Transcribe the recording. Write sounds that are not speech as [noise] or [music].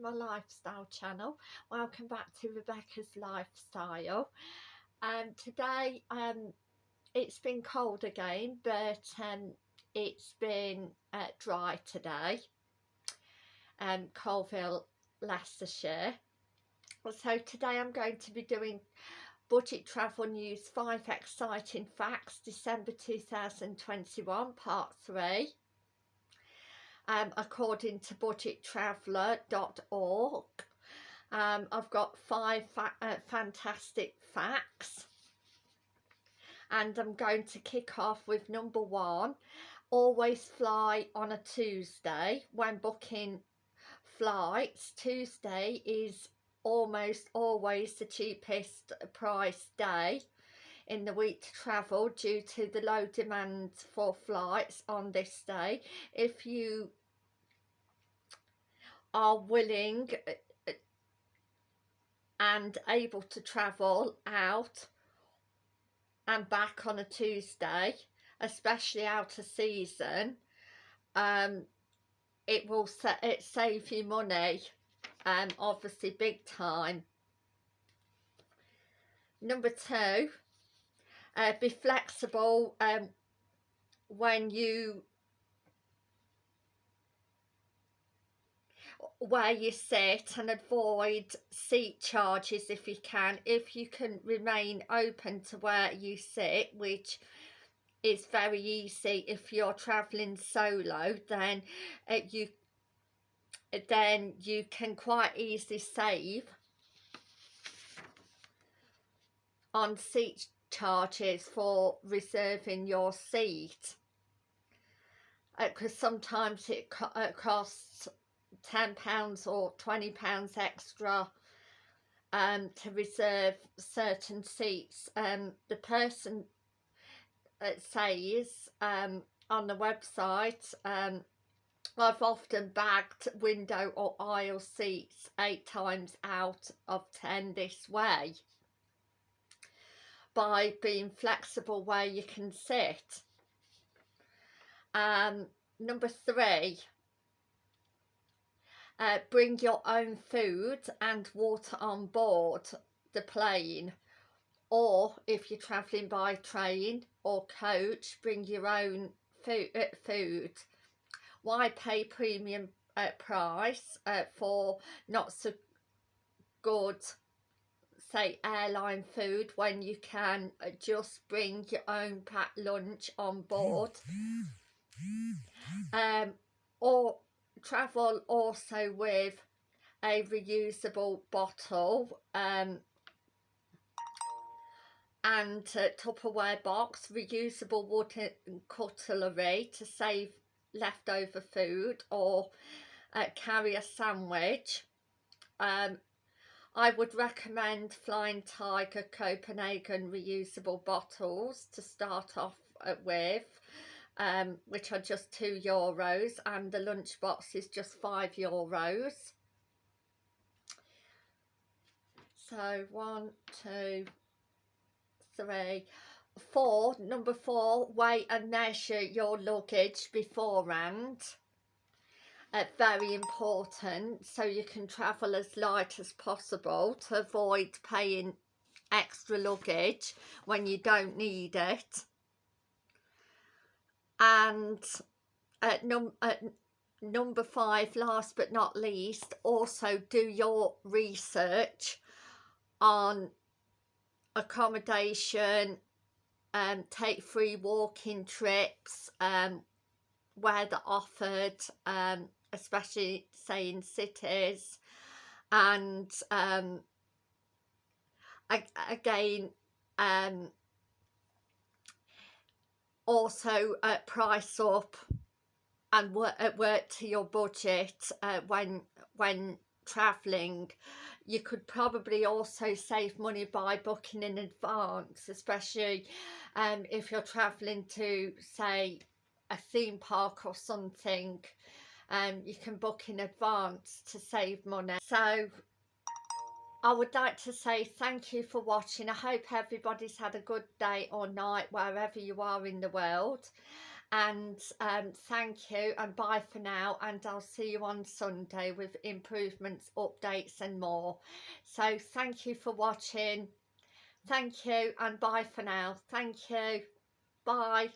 my lifestyle channel. Welcome back to Rebecca's lifestyle. Um today um it's been cold again but um it's been uh, dry today. Um Coalville Leicestershire. So today I'm going to be doing budget travel news 5 exciting facts December 2021 part 3 um, according to budgettraveller.org. Um, I've got five fa uh, fantastic facts. And I'm going to kick off with number one always fly on a Tuesday when booking flights. Tuesday is almost always the cheapest price day in the week to travel due to the low demand for flights on this day. If you are willing uh, and able to travel out and back on a Tuesday especially out of season um it will sa it save you money um obviously big time. Number two uh, be flexible um when you where you sit and avoid seat charges if you can if you can remain open to where you sit which is very easy. If you're traveling solo then uh, you then you can quite easily save on seat charges for reserving your seat. Because uh, sometimes it co uh, costs £10 or £20 extra um, to reserve certain seats. Um, the person says um, on the website, um, I've often bagged window or aisle seats eight times out of ten this way by being flexible where you can sit. Um, number three, uh, bring your own food and water on board the plane or if you're travelling by train or coach bring your own food, uh, food. why pay premium uh, price uh, for not so good say airline food when you can uh, just bring your own packed lunch on board [laughs] um or travel also with a reusable bottle um, and a Tupperware box, reusable water cutlery to save leftover food or uh, carry a sandwich. Um, I would recommend Flying Tiger Copenhagen reusable bottles to start off uh, with um, which are just two euros and the lunchbox is just five euros. So one two three four. Number four weigh and measure your luggage beforehand. Uh, very important so you can travel as light as possible to avoid paying extra luggage when you don't need it and at, num at number five last but not least also do your research on accommodation um take free walking trips um where they're offered um especially say in cities. And um again um also uh, price up and work, uh, work to your budget uh, when when traveling you could probably also save money by booking in advance especially um, if you're traveling to say a theme park or something. Um, you can book in advance to save money. So I would like to say thank you for watching. I hope everybody's had a good day or night wherever you are in the world. and um, thank you and bye for now and I'll see you on Sunday with improvements updates and more. So thank you for watching. Thank you and bye for now. Thank you. Bye